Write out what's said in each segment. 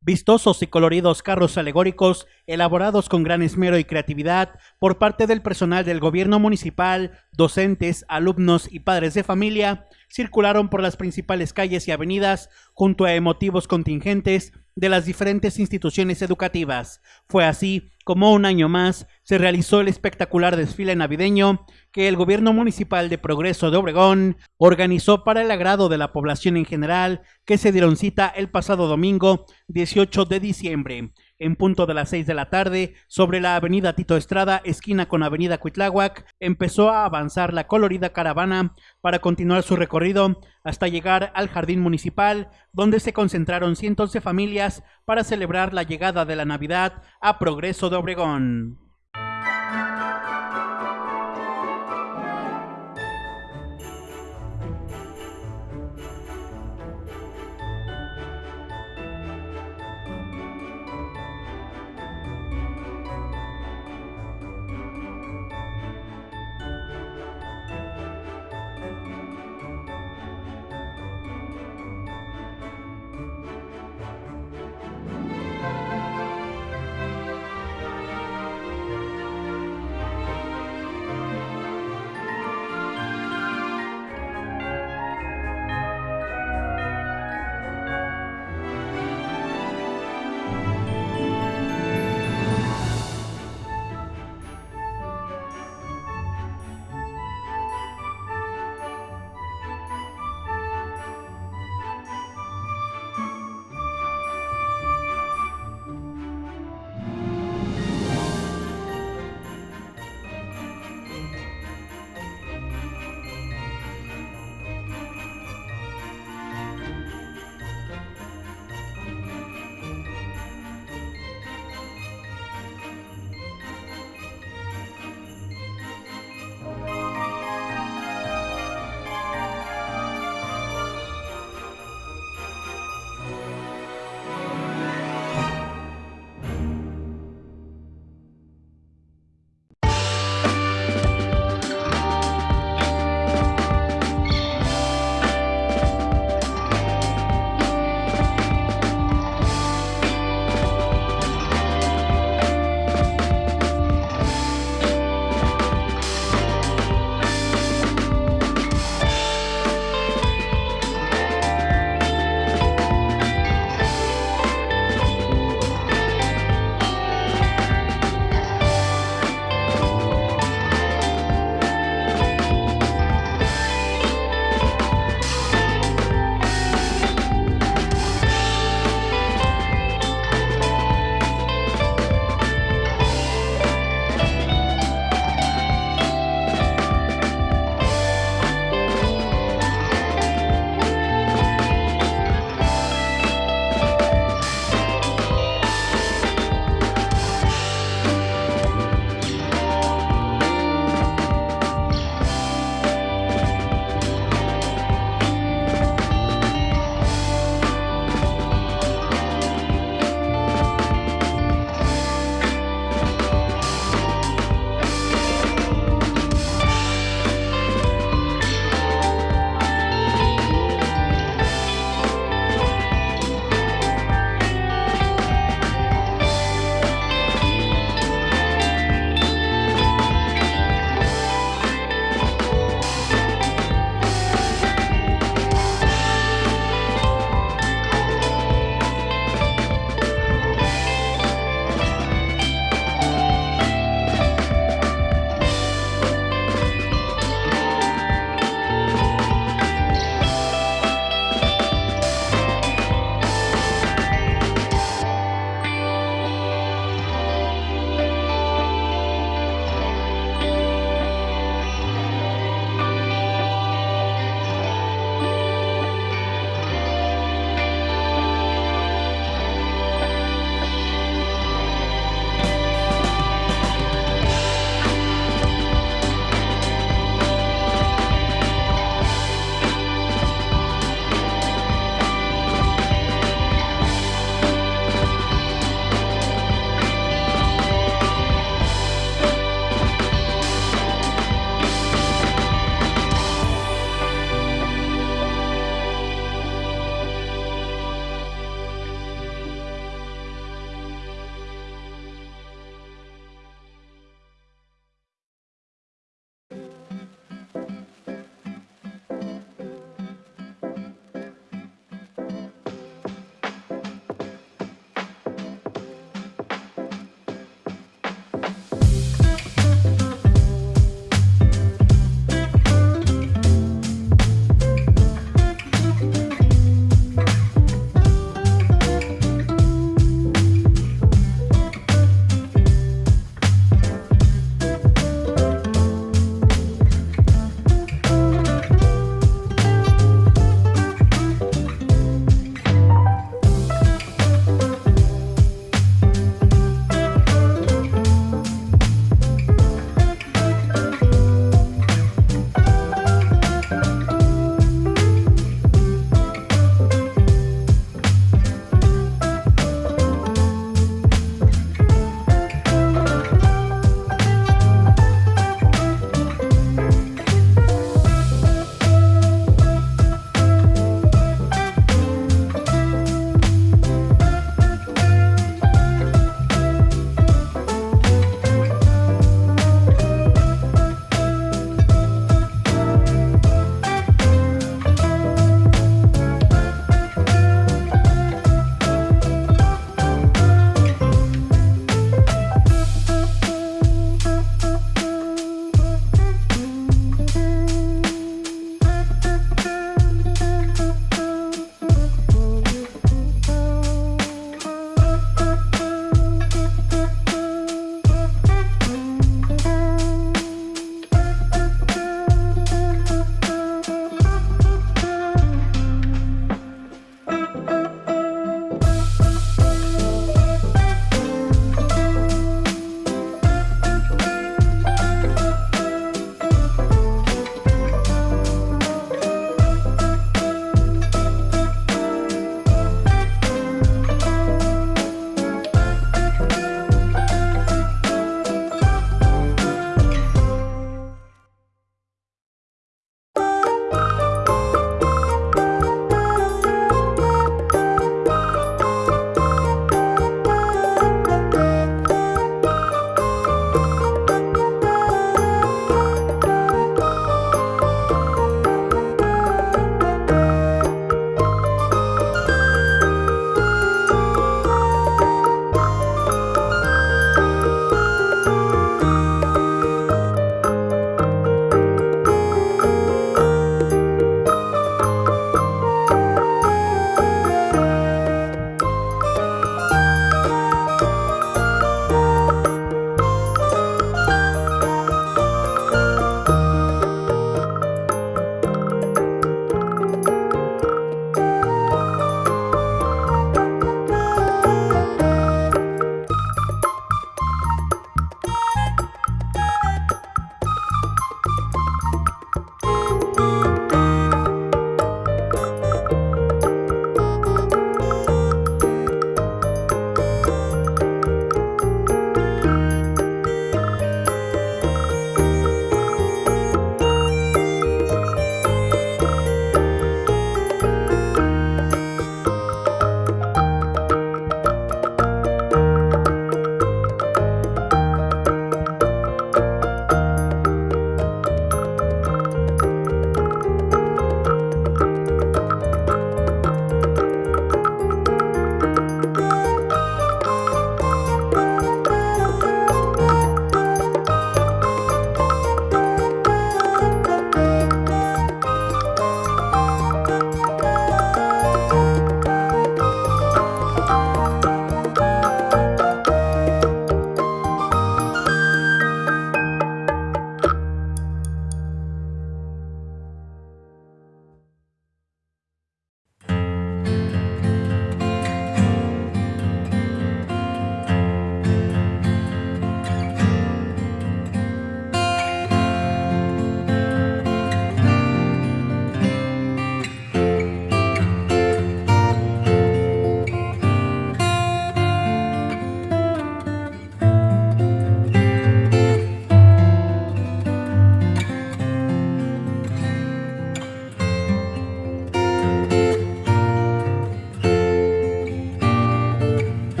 Vistosos y coloridos carros alegóricos, elaborados con gran esmero y creatividad por parte del personal del gobierno municipal, docentes, alumnos y padres de familia, circularon por las principales calles y avenidas junto a emotivos contingentes de las diferentes instituciones educativas. Fue así como un año más se realizó el espectacular desfile navideño que el gobierno municipal de Progreso de Obregón organizó para el agrado de la población en general, que se dieron cita el pasado domingo 18 de diciembre en punto de las 6 de la tarde, sobre la avenida Tito Estrada, esquina con avenida Cuitláhuac, empezó a avanzar la colorida caravana para continuar su recorrido hasta llegar al jardín municipal, donde se concentraron cientos de familias para celebrar la llegada de la Navidad a Progreso de Obregón.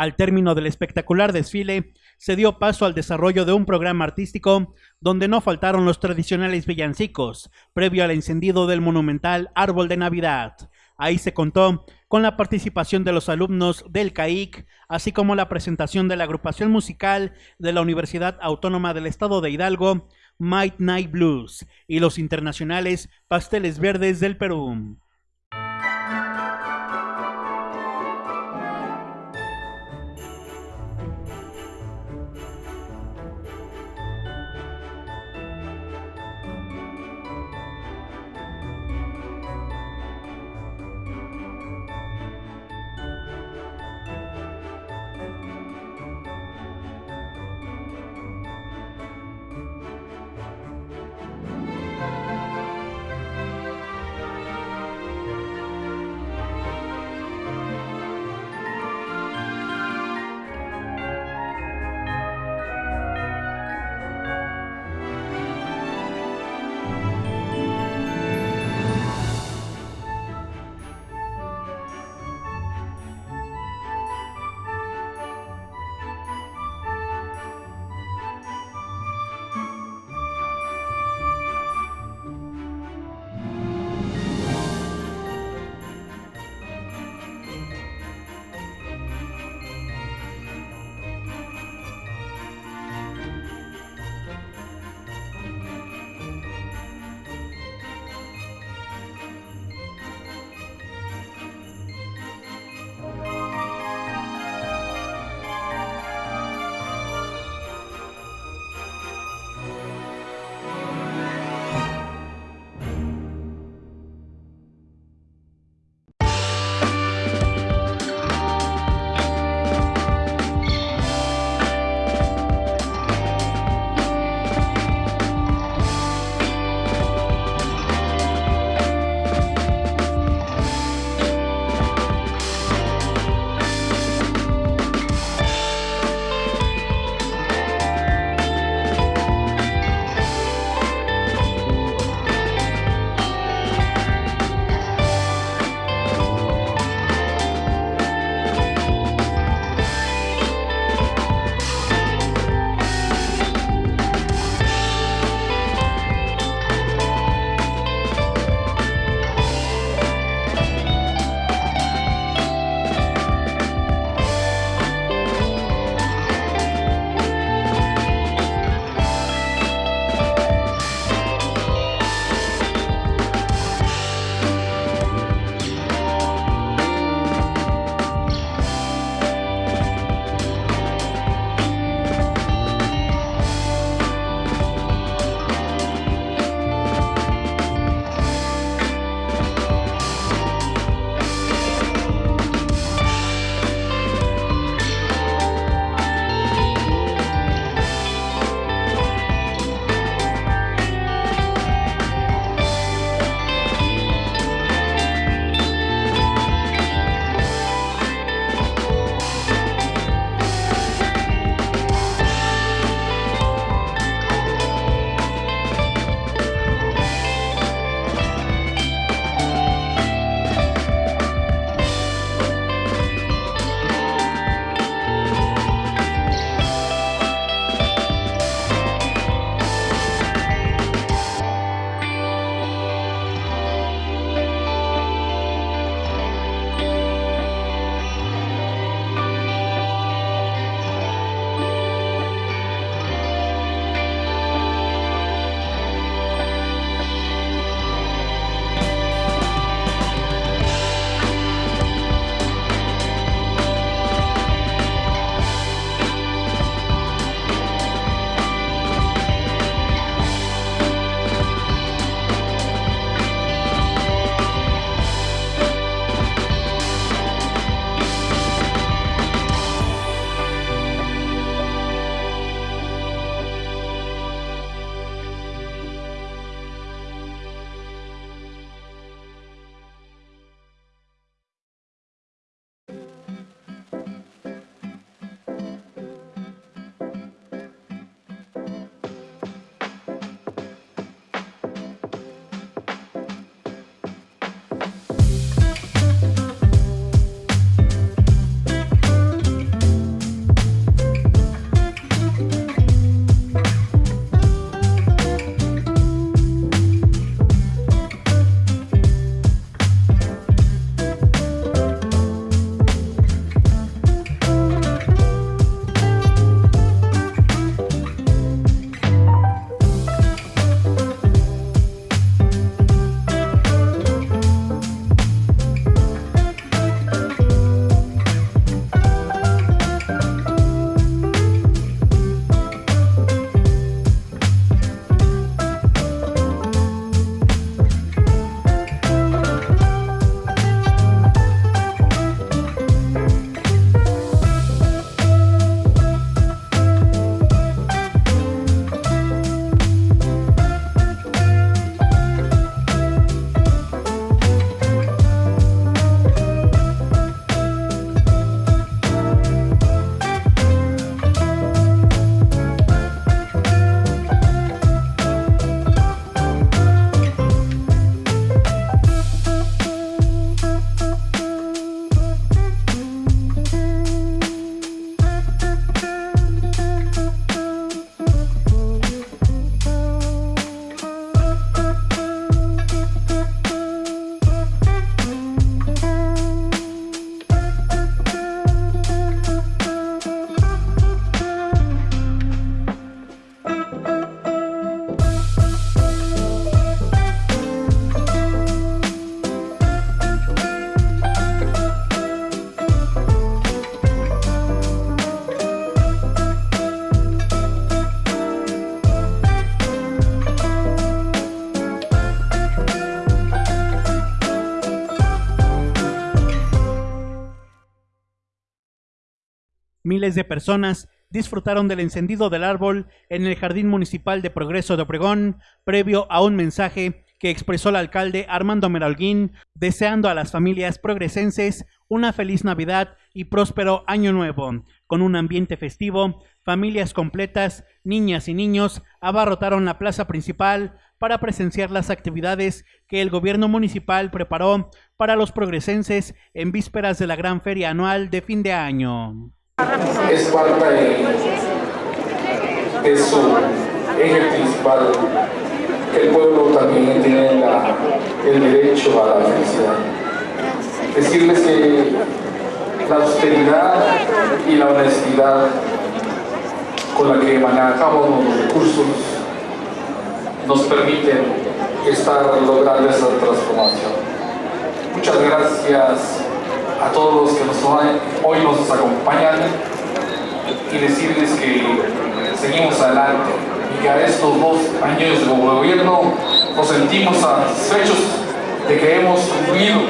Al término del espectacular desfile, se dio paso al desarrollo de un programa artístico donde no faltaron los tradicionales villancicos, previo al encendido del monumental árbol de Navidad. Ahí se contó con la participación de los alumnos del CAIC, así como la presentación de la agrupación musical de la Universidad Autónoma del Estado de Hidalgo, Might Night Blues, y los internacionales Pasteles Verdes del Perú. Miles de personas disfrutaron del encendido del árbol en el Jardín Municipal de Progreso de Obregón, previo a un mensaje que expresó el alcalde Armando Meralguín, deseando a las familias progresenses una feliz Navidad y próspero Año Nuevo. Con un ambiente festivo, familias completas, niñas y niños abarrotaron la plaza principal para presenciar las actividades que el gobierno municipal preparó para los progresenses en vísperas de la gran feria anual de fin de año. Es parte de su eje principal que el pueblo también tiene el derecho a la felicidad. Decirles que la austeridad y la honestidad con la que manejamos los recursos nos permiten estar logrando esa transformación. Muchas gracias a todos los que nos, hoy nos acompañan y decirles que seguimos adelante y que a estos dos años de gobierno nos sentimos satisfechos de que hemos cumplido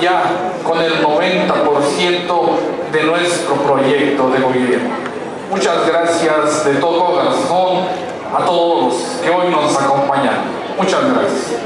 ya con el 90% de nuestro proyecto de gobierno. Muchas gracias de todo corazón a todos los que hoy nos acompañan. Muchas gracias.